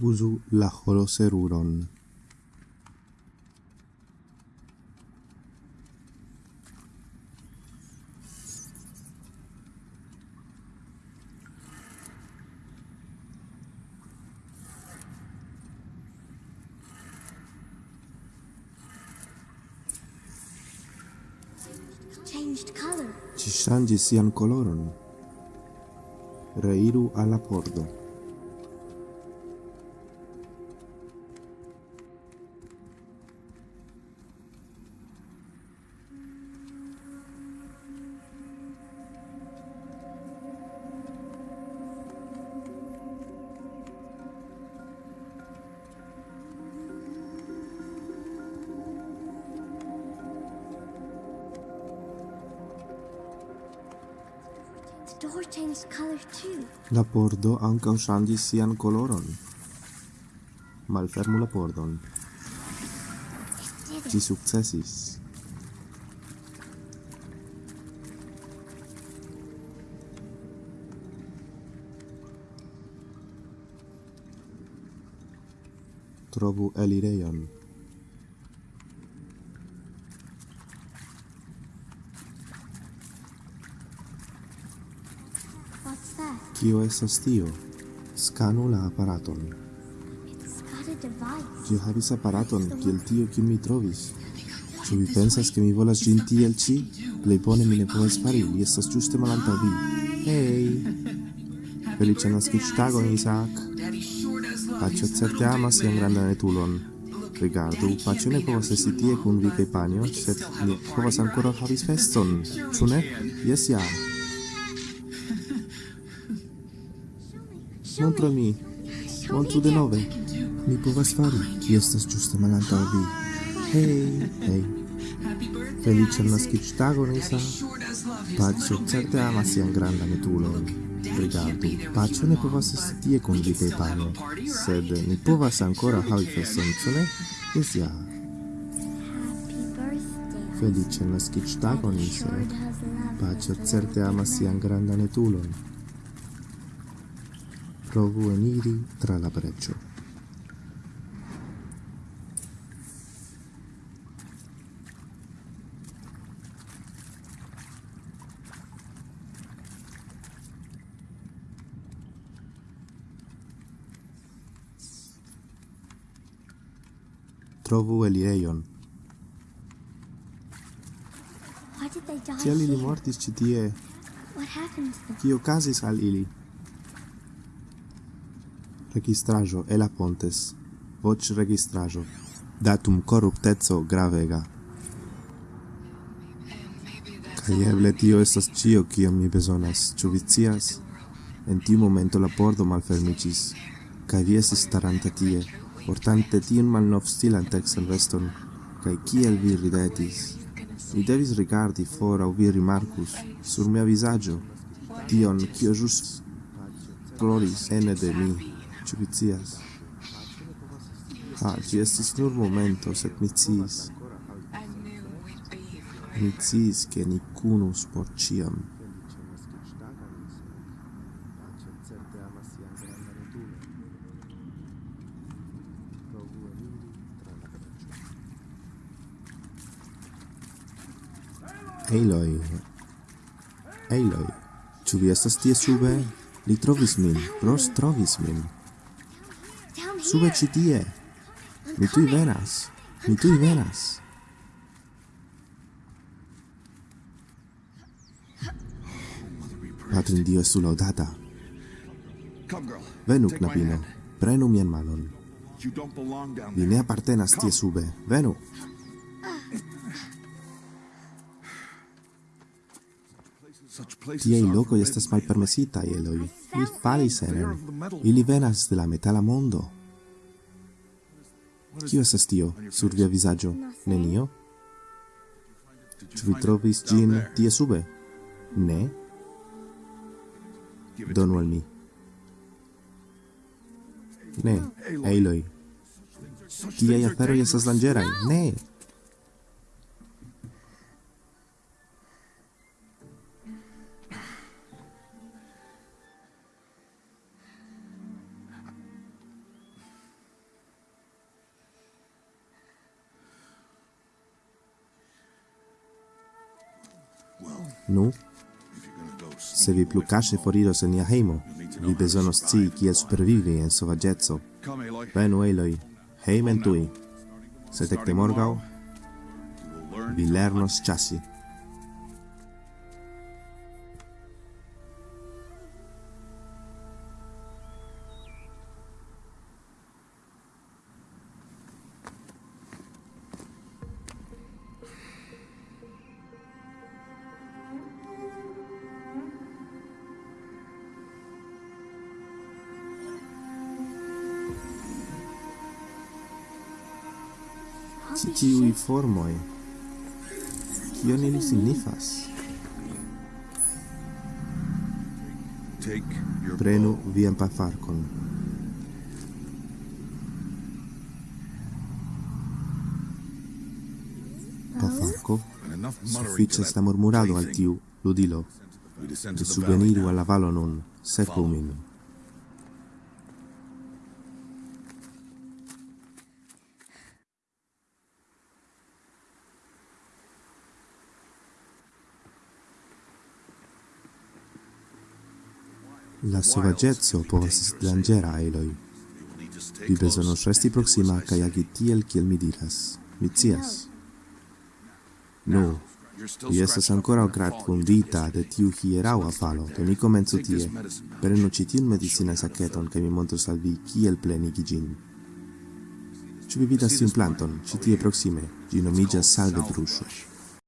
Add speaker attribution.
Speaker 1: uzu la holoseruron. Ci ŝanĝis sian koloron. Reiru al la pordo.
Speaker 2: door changed color too.
Speaker 1: La pordo ankaŭ ŝanĝis sian koloron. Malfermu la pordon. Ci sukcesis. Trovu elirejon. Kio estas tio? Skanu la aparaton. Ĝi havis aparaton kiel tio kiun mi trovis. Ĉu vi pensas ke mi volas ĝin tiel ĉi? Plej bone mi ne povas fari, li estas ĝuste malantaŭ vi. Hej! Feliĉan naskiĝtagon, Isaac! Paĉo certe amas sian grandan etulon. Rigardu, Paĉo ne povas esti tie kun vi kaj panjo, sed ni povas ankoraŭ havis feston, ĉu ne? Jes ja! Montru mi. Montru denove. Mi povas fari. Mi estas ĝuste malantaŭ vi. Hej, hej. Feliĉan naskiĝtagon, Isa. Paĉo certe amas sian grandan etulon. Rigardu, paĉo ne povas esti tie kun vi kaj panjo, sed ni povas ankoraŭ havi feston, ĉu ne? Jes ja. Feliĉan naskiĝtagon,
Speaker 2: Isa.
Speaker 1: Paĉo certe amas sian grandan etulon provu eniri tra la breĉo. trovu elirejon. Tial ili mortis ĉi tie. Kio okazis al ili? registrajo Ela Pontes, voc registrajo, datum corruptezzo gravega. Kaj eble tio estas cio kion mi bezonas, ĉu vi scias? En tiu momento la pordo malfermiĝis, kaj vi estis staranta tie, portante tiun malnovstilan texan veston, kaj kiel vi ridetis. Mi devis rigardi for aŭ vi rimarkus sur mia vizaĝo tion, kio ĵus ploris ene de mi. Ĉu vi scias? Ha, ĝi estis nur momento, sed mi sciis. Mi sciis, ke ni kunus por ĉiam. Eiloi. Eiloi. Ĉu vi estas tie sube? Li trovis min. Ros trovis min. Sube ĉi tie. Mi tuj venas. Mi tuj venas. Patrin Dio estu laudata. Venu, knabino. Prenu mian manon. Vi ne apartenas tie sube. Venu. Tiei
Speaker 3: locoi
Speaker 1: estas malpermesitai, Eloi. Mi falis enen. Ili venas de la metala mondo. Kio estas tio sur via vizaĝo? Nenio? Ĉu vi trovis ĝin tie sube? Ne? Donu al mi. Ne,
Speaker 3: eiloj.
Speaker 1: Tiaj aferoj estas danĝeraj. Ne! Nu, se vi plu cache foriros en nia heimo, vi besonos ci kiel supervivi en
Speaker 3: Aloy.
Speaker 1: Venu, Eloi, heimen tui. Se tecte morgau, vi lernos chassi. ci tiui formoi, kion ili signifas. Prenu vian pafarkon. Pafarko,
Speaker 3: suffices
Speaker 1: da murmurado al tiu ludilo, de subveniru alla valo nun, secu min. La sovagezzo povas esti
Speaker 3: danĝera iloj.
Speaker 1: Vi bezonos resti
Speaker 3: proksima
Speaker 1: kaj agi tiel kiel mi diras. Mi scias. Nu, vi estas
Speaker 3: ankoraŭ
Speaker 1: gratfondita de tiu hieraŭa falo, do ni komencu tie. Prenu ĉi tiun medicinan saketon kaj mi montros al vi kiel plenigi ĝin. Ĉu vi vidas tiun planton, ĉi tie proksime? Ĝi nomiĝas salvedruŝo.